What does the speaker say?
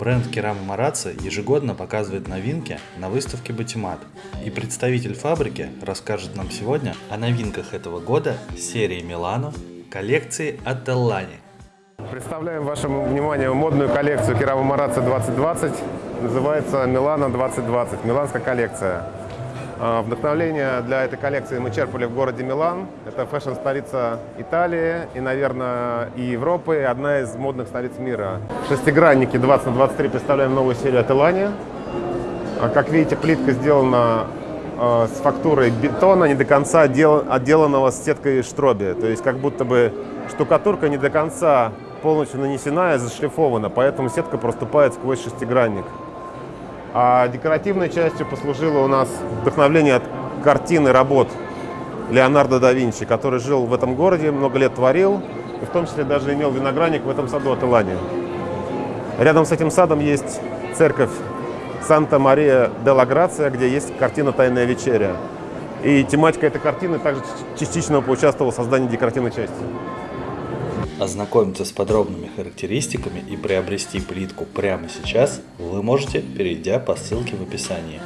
Бренд Керама Марацци ежегодно показывает новинки на выставке Батимат. И представитель фабрики расскажет нам сегодня о новинках этого года серии Милано коллекции от Эллани. Представляем вашему вниманию модную коллекцию Керама Марацци 2020. Называется Милано 2020, миланская коллекция. А, Вдохновление для этой коллекции мы черпали в городе Милан. Это фэшн-столица Италии и, наверное, и Европы, и одна из модных столиц мира. Шестигранники 20 на 23 представляем новую серию от Элани. А, Как видите, плитка сделана а, с фактурой бетона, не до конца отдел- отделанного с сеткой штроби. То есть как будто бы штукатурка не до конца полностью нанесена и зашлифована, поэтому сетка проступает сквозь шестигранник. А декоративной частью послужило у нас вдохновление от картины работ Леонардо да Винчи, который жил в этом городе, много лет творил, и в том числе даже имел виноградник в этом саду от Илани. Рядом с этим садом есть церковь Санта-Мария де ла Грация, где есть картина «Тайная вечеря». И тематика этой картины также частично поучаствовала в создании декоративной части. Ознакомиться с подробными характеристиками и приобрести плитку прямо сейчас вы можете, перейдя по ссылке в описании.